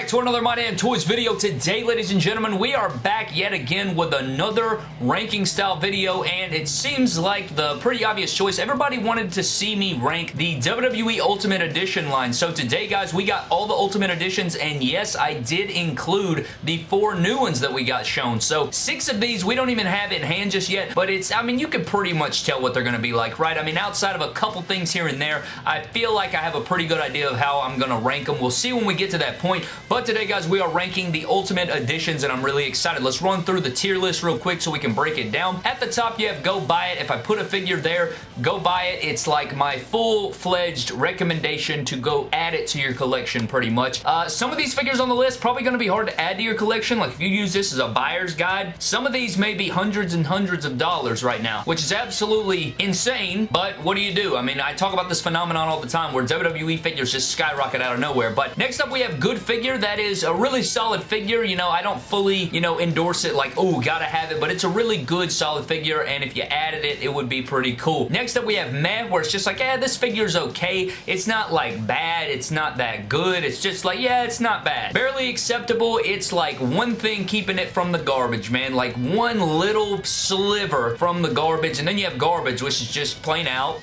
back to another My Damn Toys video. Today, ladies and gentlemen, we are back yet again with another ranking style video, and it seems like the pretty obvious choice. Everybody wanted to see me rank the WWE Ultimate Edition line. So today, guys, we got all the Ultimate Editions, and yes, I did include the four new ones that we got shown. So six of these, we don't even have in hand just yet, but it's, I mean, you can pretty much tell what they're going to be like, right? I mean, outside of a couple things here and there, I feel like I have a pretty good idea of how I'm going to rank them. We'll see when we get to that point, but today, guys, we are ranking the Ultimate Editions, and I'm really excited. Let's run through the tier list real quick so we can break it down. At the top, you have Go Buy It. If I put a figure there, go buy it. It's like my full-fledged recommendation to go add it to your collection, pretty much. Uh, some of these figures on the list probably going to be hard to add to your collection. Like, if you use this as a buyer's guide, some of these may be hundreds and hundreds of dollars right now, which is absolutely insane, but what do you do? I mean, I talk about this phenomenon all the time where WWE figures just skyrocket out of nowhere, but next up we have Good Figure. That is a really solid figure. You know, I don't fully, you know, endorse it like, oh, gotta have it, but it's a really good, solid figure, and if you added it, it would be pretty cool. Next up, we have Meh, where it's just like, yeah, this figure's okay. It's not, like, bad. It's not that good. It's just like, yeah, it's not bad. Barely acceptable. It's, like, one thing keeping it from the garbage, man. Like, one little sliver from the garbage, and then you have garbage, which is just plain out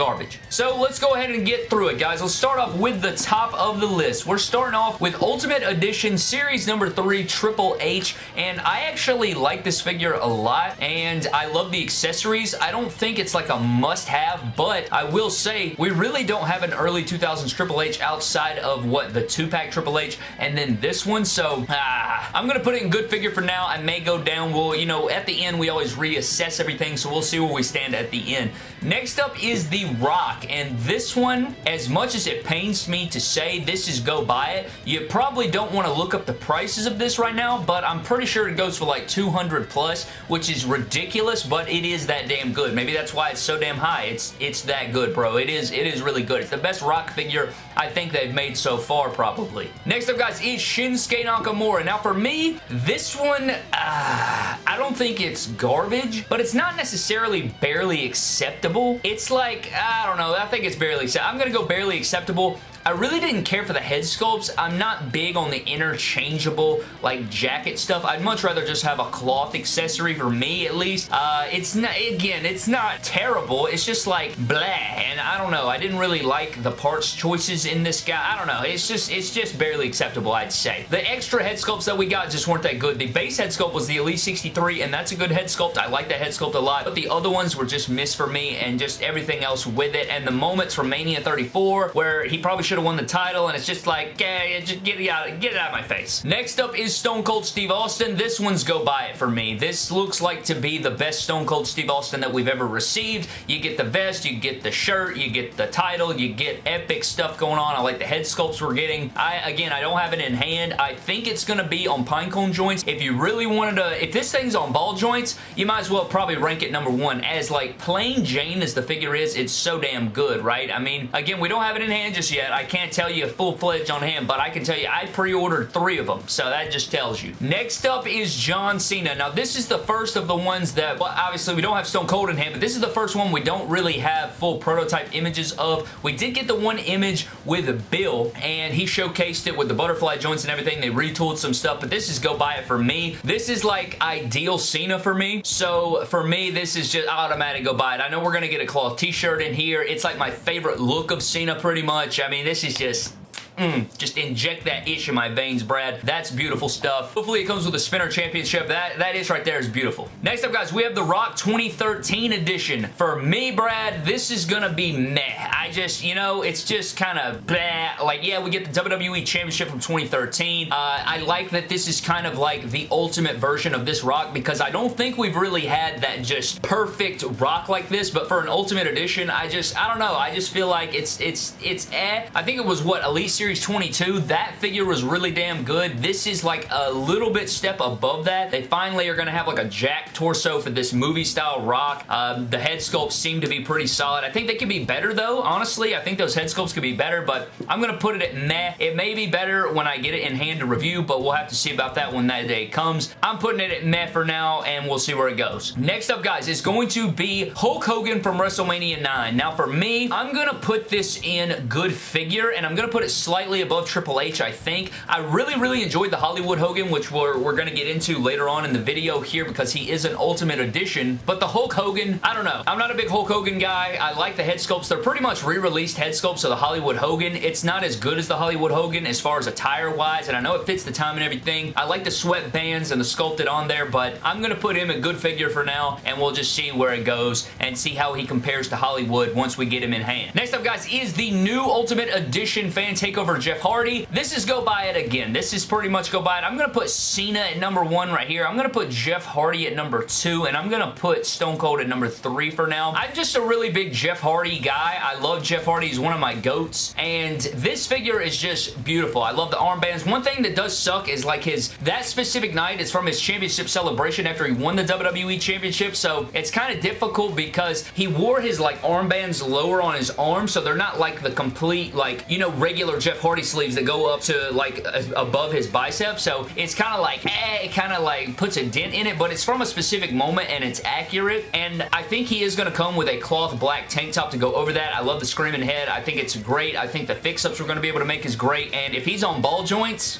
garbage. So let's go ahead and get through it, guys. Let's start off with the top of the list. We're starting off with Ultimate Edition Series number 3 Triple H, and I actually like this figure a lot, and I love the accessories. I don't think it's like a must-have, but I will say we really don't have an early 2000s Triple H outside of, what, the 2-pack Triple H, and then this one, so ah, I'm going to put it in good figure for now. I may go down. Well, you know, at the end, we always reassess everything, so we'll see where we stand at the end. Next up is the Rock, and this one, as much as it pains me to say this is go buy it, you probably don't want to look up the prices of this right now, but I'm pretty sure it goes for like 200 plus, which is ridiculous, but it is that damn good. Maybe that's why it's so damn high. It's it's that good, bro. It is it is really good. It's the best Rock figure I think they've made so far, probably. Next up, guys, is Shinsuke Nakamura. Now, for me, this one, uh, I don't think it's garbage, but it's not necessarily barely acceptable. It's like, I don't know. I think it's barely I'm going to go barely acceptable. I really didn't care for the head sculpts. I'm not big on the interchangeable like jacket stuff. I'd much rather just have a cloth accessory for me at least. Uh, it's not, again, it's not terrible. It's just like blah. And I don't know. I didn't really like the parts choices in this guy. I don't know. It's just, it's just barely acceptable, I'd say. The extra head sculpts that we got just weren't that good. The base head sculpt was the Elite 63 and that's a good head sculpt. I like that head sculpt a lot. But the other ones were just missed for me and just everything else with it. And the moments from Mania 34 where he probably should have won the title, and it's just like, yeah, just get it out, get it out of my face. Next up is Stone Cold Steve Austin. This one's go buy it for me. This looks like to be the best Stone Cold Steve Austin that we've ever received. You get the vest, you get the shirt, you get the title, you get epic stuff going on. I like the head sculpts we're getting. I Again, I don't have it in hand. I think it's going to be on pinecone joints. If you really wanted to, if this thing's on ball joints, you might as well probably rank it number one. As like plain Jane as the figure is, it's so damn good, right? I mean, again, we don't have it in hand just yet. Can't tell you a full-fledged on him, but I can tell you I pre-ordered three of them, so that just tells you. Next up is John Cena. Now, this is the first of the ones that, well, obviously we don't have Stone Cold in hand, but this is the first one we don't really have full prototype images of. We did get the one image with Bill, and he showcased it with the butterfly joints and everything. They retooled some stuff, but this is go buy it for me. This is like ideal Cena for me, so for me, this is just automatic go buy it. I know we're going to get a cloth t-shirt in here. It's like my favorite look of Cena pretty much. I mean, this is just Mm, just inject that itch in my veins, Brad. That's beautiful stuff. Hopefully it comes with a spinner championship. That, that itch right there is beautiful. Next up, guys, we have the Rock 2013 edition. For me, Brad, this is gonna be meh. I just, you know, it's just kind of blah. Like, yeah, we get the WWE Championship from 2013. Uh, I like that this is kind of like the ultimate version of this Rock because I don't think we've really had that just perfect Rock like this, but for an Ultimate Edition, I just, I don't know. I just feel like it's, it's, it's eh. I think it was, what, Elite Series Series 22, that figure was really damn good. This is like a little bit step above that. They finally are going to have like a jack torso for this movie style rock. Um, the head sculpts seem to be pretty solid. I think they could be better though, honestly. I think those head sculpts could be better, but I'm going to put it at meh. It may be better when I get it in hand to review, but we'll have to see about that when that day comes. I'm putting it at meh for now, and we'll see where it goes. Next up, guys, is going to be Hulk Hogan from WrestleMania 9. Now, for me, I'm going to put this in good figure, and I'm going to put it slightly above Triple H, I think. I really, really enjoyed the Hollywood Hogan, which we're, we're going to get into later on in the video here because he is an Ultimate Edition. But the Hulk Hogan, I don't know. I'm not a big Hulk Hogan guy. I like the head sculpts. They're pretty much re-released head sculpts of the Hollywood Hogan. It's not as good as the Hollywood Hogan as far as attire-wise, and I know it fits the time and everything. I like the sweatbands and the sculpted on there, but I'm going to put him a good figure for now, and we'll just see where it goes and see how he compares to Hollywood once we get him in hand. Next up, guys, is the new Ultimate Edition Fan Takeover Jeff Hardy. This is go buy it again. This is pretty much go buy it. I'm going to put Cena at number one right here. I'm going to put Jeff Hardy at number two, and I'm going to put Stone Cold at number three for now. I'm just a really big Jeff Hardy guy. I love Jeff Hardy. He's one of my goats, and this figure is just beautiful. I love the armbands. One thing that does suck is like his, that specific night is from his championship celebration after he won the WWE Championship, so it's kind of difficult because he wore his like armbands lower on his arm, so they're not like the complete like, you know, regular Jeff Hardy sleeves that go up to like above his biceps, so it's kind of like, eh, it kind of like puts a dent in it, but it's from a specific moment and it's accurate, and I think he is going to come with a cloth black tank top to go over that. I love the screaming head. I think it's great. I think the fix-ups we're going to be able to make is great, and if he's on ball joints,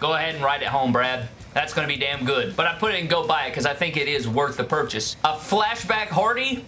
go ahead and ride it home, Brad. That's going to be damn good. But I put it in go buy it because I think it is worth the purchase. A flashback Hardy?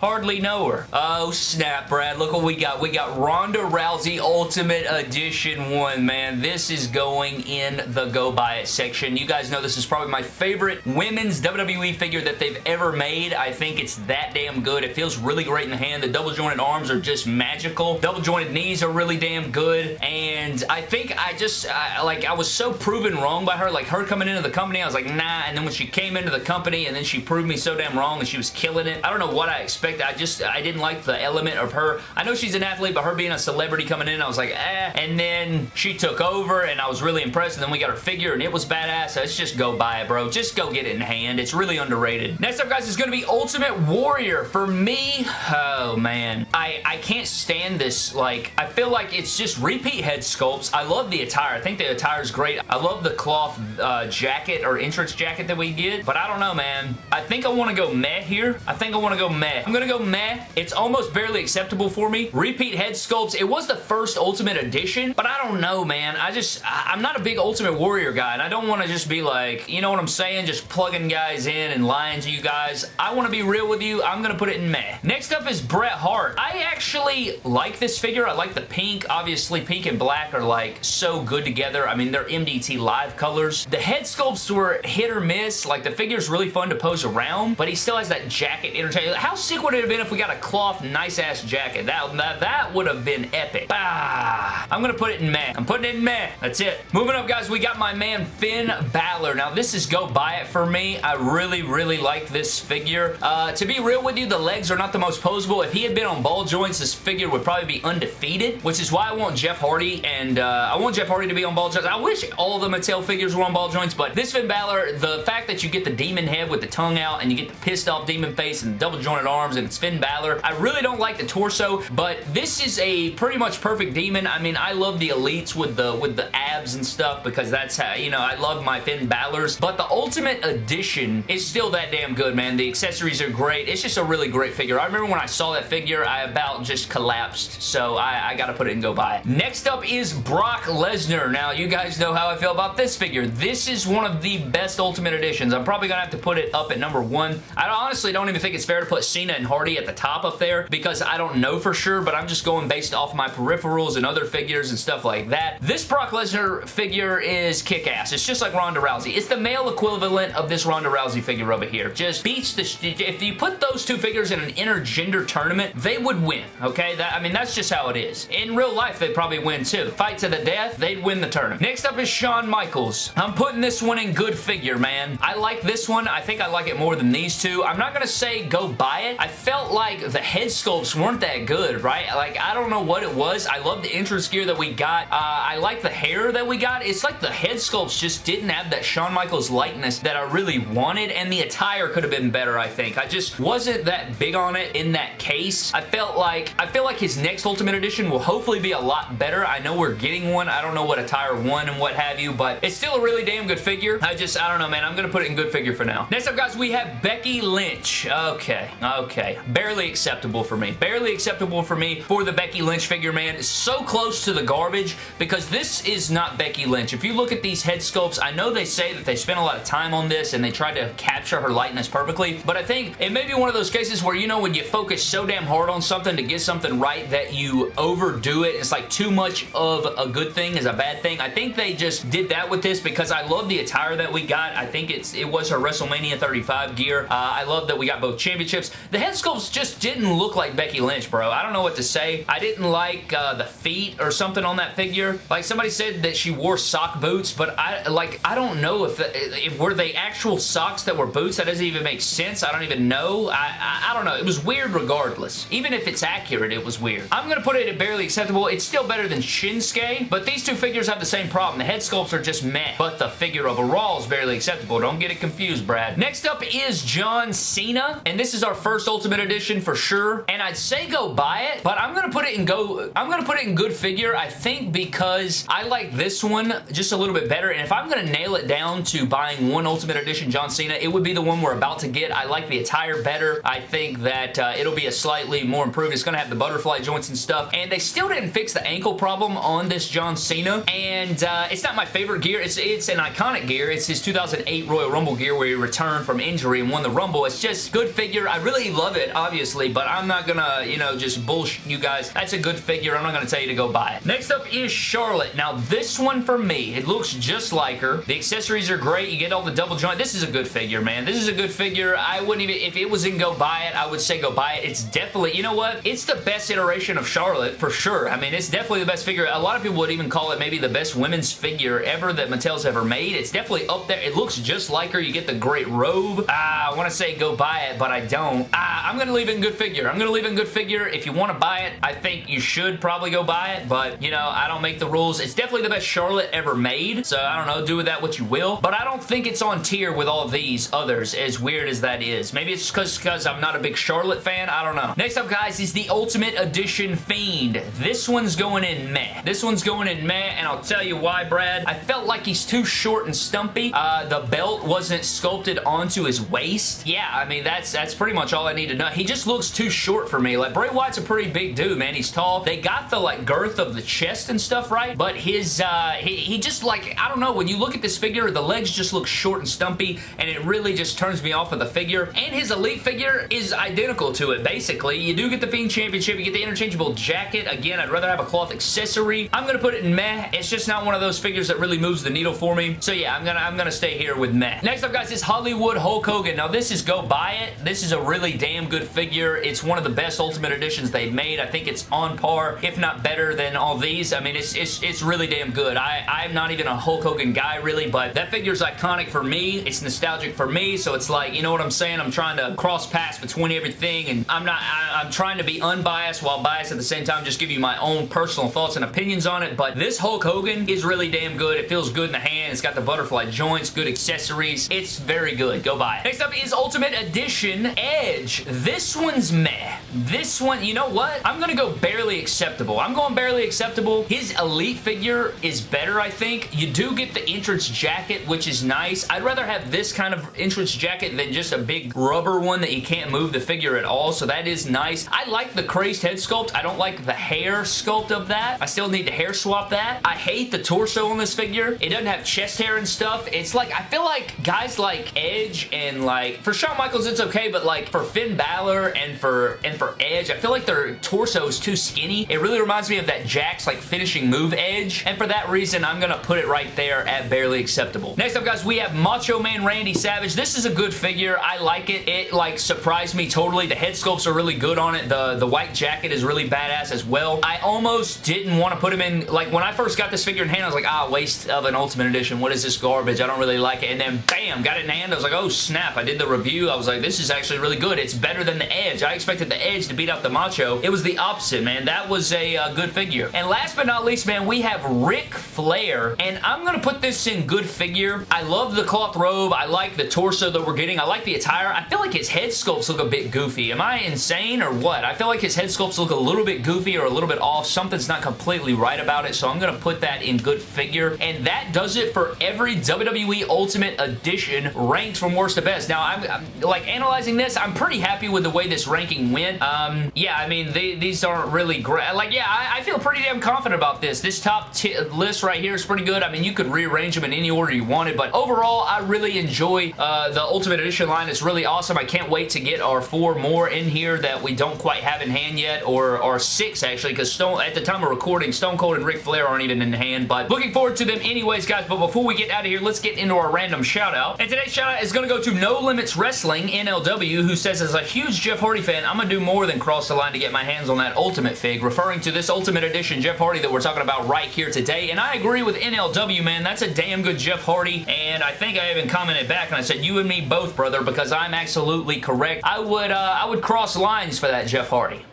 Hardly know her. Oh, snap, Brad. Look what we got. We got Ronda Rousey Ultimate Edition 1, man. This is going in the Go Buy It section. You guys know this is probably my favorite women's WWE figure that they've ever made. I think it's that damn good. It feels really great in the hand. The double jointed arms are just magical. Double jointed knees are really damn good. And I think I just, I, like, I was so proven wrong by her. Like, her coming into the company, I was like, nah. And then when she came into the company and then she proved me so damn wrong and she was killing it. I don't know what I expected I just, I didn't like the element of her. I know she's an athlete, but her being a celebrity coming in, I was like, eh. And then she took over, and I was really impressed, and then we got her figure, and it was badass. So let's just go buy it, bro. Just go get it in hand. It's really underrated. Next up, guys, is going to be Ultimate Warrior. For me, oh, man. I, I can't stand this. Like, I feel like it's just repeat head sculpts. I love the attire. I think the attire is great. I love the cloth uh, jacket or entrance jacket that we get, but I don't know, man. I think I want to go meh here. I think I want to go meh. I'm gonna go meh. It's almost barely acceptable for me. Repeat head sculpts. It was the first Ultimate Edition, but I don't know, man. I just, I'm not a big Ultimate Warrior guy, and I don't want to just be like, you know what I'm saying? Just plugging guys in and lying to you guys. I want to be real with you. I'm gonna put it in meh. Next up is Bret Hart. I actually like this figure. I like the pink. Obviously, pink and black are like so good together. I mean, they're MDT live colors. The head sculpts were hit or miss. Like, the figure's really fun to pose around, but he still has that jacket interchange. How sick would it have been if we got a cloth nice-ass jacket? That, that, that would have been epic. Bah! I'm to put it in meh. I'm putting it in meh. That's it. Moving up, guys, we got my man Finn Balor. Now, this is go buy it for me. I really, really like this figure. Uh, to be real with you, the legs are not the most posable. If he had been on ball joints, this figure would probably be undefeated, which is why I want Jeff Hardy, and uh, I want Jeff Hardy to be on ball joints. I wish all the Mattel figures were on ball joints, but this Finn Balor, the fact that you get the demon head with the tongue out, and you get the pissed off demon face and double jointed arms, and it's Finn Balor. I really don't like the torso, but this is a pretty much perfect demon. I mean, I love the elites with the with the abs and stuff because that's how, you know, I love my Finn Balor's, but the Ultimate Edition is still that damn good, man. The accessories are great. It's just a really great figure. I remember when I saw that figure, I about just collapsed, so I, I gotta put it and go buy it. Next up is Brock Lesnar. Now, you guys know how I feel about this figure. This is one of the best Ultimate Editions. I'm probably gonna have to put it up at number one. I honestly don't even think it's fair to put Cena and Hardy at the top up there because I don't know for sure, but I'm just going based off my peripherals and other figures and stuff like that. This Brock Lesnar figure is kick-ass. It's just like Ronda Rousey. It's the male equivalent of this Ronda Rousey figure over here. Just beats the... If you put those two figures in an intergender tournament, they would win, okay? That, I mean, that's just how it is. In real life, they'd probably win too. Fight to the death, they'd win the tournament. Next up is Shawn Michaels. I'm putting this one in good figure, man. I like this one. I think I like it more than these two. I'm not to say go buy it. I felt like the head sculpts weren't that good, right? Like, I don't know what it was. I love the entrance gear that we got. Uh, I like the hair that we got. It's like the head sculpts just didn't have that Shawn Michaels likeness that I really wanted, and the attire could have been better, I think. I just wasn't that big on it in that case. I felt like, I feel like his next Ultimate Edition will hopefully be a lot better. I know we're getting one. I don't know what attire one and what have you, but it's still a really damn good figure. I just, I don't know, man. I'm going to put it in good figure for now. Next up, guys, we have Becky Lynch. Okay. Okay. Barely acceptable for me. Barely acceptable for me for the Becky Lynch figure, man. So close to the garbage because this is not Becky Lynch. If you look at these head sculpts, I know they say that they spent a lot of time on this and they tried to capture her likeness perfectly, but I think it may be one of those cases where, you know, when you focus so damn hard on something to get something right that you overdo it. It's like too much of a good thing is a bad thing. I think they just did that with this because I love the attire that we got. I think it's it was her WrestleMania 35 gear. Uh, I love that we got both championships. The head sculpts just didn't look like Becky Lynch, bro. I don't know what to say. I didn't like uh, the feet or something on that figure. Like somebody said that she wore sock boots, but I like I don't know if, if were they actual socks that were boots. That doesn't even make sense. I don't even know. I, I, I don't know. It was weird regardless. Even if it's accurate, it was weird. I'm to put it at barely acceptable. It's still better than Shinsuke, but these two figures have the same problem. The head sculpts are just meh, but the figure overall is barely acceptable. Don't get it confused, Brad. Next up is John Cena, and this is our first Ultimate Edition for sure, and I'd say go buy it, but I'm to put it in go, I'm to put it in good figure, I think because I like this one just a little bit better, and if I'm going to nail it down to buying one Ultimate Edition John Cena, it would be the one we're about to get. I like the attire better. I think that uh, it'll be a slightly more improved. It's going to have the butterfly joints and stuff, and they still didn't fix the ankle problem on this John Cena, and uh, it's not my favorite gear. It's, it's an iconic gear. It's his 2008 Royal Rumble gear where he returned from injury and won the Rumble. It's just good figure. I really love it, obviously, but I'm not gonna, you know, just bullshit you guys. That's a good figure. I'm not gonna tell you to go buy it. Next up is Charlotte. Now, this one for me, it looks just like her. The accessories are great. You get all the double joint. This is a good figure, man. This is a good figure. I wouldn't even, if it was in go buy it, I would say go buy it. It's definitely, you know what? It's the best iteration of Charlotte for sure. I mean, it's definitely the best figure. A lot of people would even call it maybe the best women's figure ever that Mattel's ever made. It's definitely up there. It looks just like her. You get the great robe. Uh, I want to say go buy it, but I don't. Uh, I'm going to leave it in good figure. I'm going to leave it in good figure. If you want to buy it, I think you should probably go buy it, but, you know, I don't make the rules. It's definitely the best Charlotte ever made, so I don't know. Do with that what you will, but I don't think it's on tier with all these others, as weird as that is. Maybe it's because I'm not a big Charlotte fan. I don't know. Next up, guys, is the Ultimate Edition Fiend. This one's going in meh. This one's going in meh, and I'll tell you why, Brad. I felt like he's too short and stumpy. Uh, the belt wasn't sculpted onto his waist. Yeah, I mean, that's that's pretty much all I need to know. He just looks too short for me. Like, Bray Wyatt's a pretty big dude, man. He's tall. They got the, like, girth of the chest and stuff right, but his, uh, Uh, he, he just, like, I don't know, when you look at this figure, the legs just look short and stumpy, and it really just turns me off of the figure. And his Elite figure is identical to it, basically. You do get the Fiend Championship. You get the interchangeable jacket. Again, I'd rather have a cloth accessory. I'm to put it in meh. It's just not one of those figures that really moves the needle for me. So yeah, I'm to I'm gonna stay here with meh. Next up, guys, is Hollywood Hulk Hogan. Now, this is go buy it. This is a really damn good figure. It's one of the best Ultimate Editions they've made. I think it's on par, if not better than all these. I mean, it's, it's, it's really damn good. I, I'm not even a Hulk Hogan guy, really, but that figure's iconic for me. It's nostalgic for me, so it's like, you know what I'm saying? I'm trying to cross paths between everything, and I'm not, I, I'm trying to be unbiased while biased at the same time, just give you my own personal thoughts and opinions on it, but this Hulk Hogan is really damn good. It feels good in the hand. It's got the butterfly joints, good accessories. It's very good. Go buy it. Next up is Ultimate Edition Edge. This one's meh. This one, you know what? I'm gonna go barely acceptable. I'm going barely acceptable. His Elite figure is better, I think. You do get the entrance jacket, which is nice. I'd rather have this kind of entrance jacket than just a big rubber one that you can't move the figure at all, so that is nice. I like the crazed head sculpt. I don't like the hair sculpt of that. I still need to hair swap that. I hate the torso on this figure. It doesn't have chest hair and stuff. It's like, I feel like guys like Edge and like, for Shawn Michaels it's okay, but like for Finn Balor and for and for Edge, I feel like their torso is too skinny. It really reminds me of that Jakks like finishing move Edge, and for that reason, I'm gonna put it right there at barely acceptable. Next up, guys, we have Macho Man Randy Savage. This is a good figure. I like it. It like surprised me totally. The head sculpts are really good on it. The, the white jacket is really badass as well. I almost didn't want to put him in, like when I first got this figure in hand, I was like, ah, waste of an Ultimate Edition. What is this garbage? I don't really like it. And then bam, got it in hand. I was like, oh snap. I did the review. I was like, this is actually really good. It's better than the Edge. I expected the Edge to beat out the Macho. It was the opposite, man. That was a uh, good figure. And last but not least, man, we have Ric Flair. And I'm going to put this in good figure. I love the cloth robe. I like the torso that we're getting. I like the attire. I feel like his head sculpts look a bit goofy. Am I insane or what? I feel like his head sculpts look a little bit goofy or a little bit off. Something's not completely right about it, so I'm going to put that in good figure. And that does it for every WWE Ultimate Edition ranked from worst to best. Now, I'm, I'm like analyzing this, I'm pretty happy with the way this ranking went. Um, yeah, I mean, they, these aren't really great. Like, yeah, I, I, feel pretty damn confident about this. This top list right here is pretty good. I mean, you could rearrange them in any order you wanted, but overall, I really enjoy uh, the Ultimate Edition line. It's really awesome. I can't wait to get our four more in here that we don't quite have in hand yet, or, or six, actually, because Stone at the time of recording, Stone Cold and Ric Flair aren't even in hand, but looking forward to them anyways, guys, but before we get out of here, let's get into our random shout-out. And today's shout-out is going to go to No Limits Wrestling, NLW, who says, as a huge Jeff Hardy fan, I'm going to do more than cross the line to get my hands on that Ultimate Fig, referring to this Ultimate Edition Jeff Hardy that we're talking about right here today, and I agree with NLW, man. That's a damn good Jeff Hardy, and I think I even commented back, and I said, you and me both, brother, because I'm absolutely correct. I would, uh, I would cross lines for that Jeff Hardy.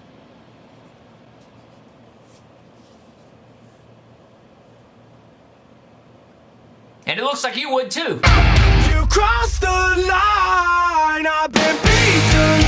And it looks like you would too. You crossed the line, I've been beaten,